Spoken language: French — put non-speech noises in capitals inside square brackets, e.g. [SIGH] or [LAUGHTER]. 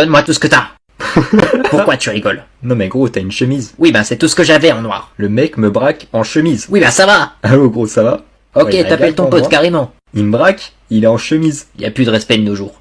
Donne-moi tout ce que t'as. [LAUGHS] Pourquoi tu rigoles? Non mais gros, t'as une chemise. Oui, ben c'est tout ce que j'avais en noir. Le mec me braque en chemise. Oui, ben ça va. Allô [LAUGHS] ah, oh, gros, ça va Ok, t'appelles ton pote carrément. Il me braque, il est en chemise. Y a plus de respect de nos jours.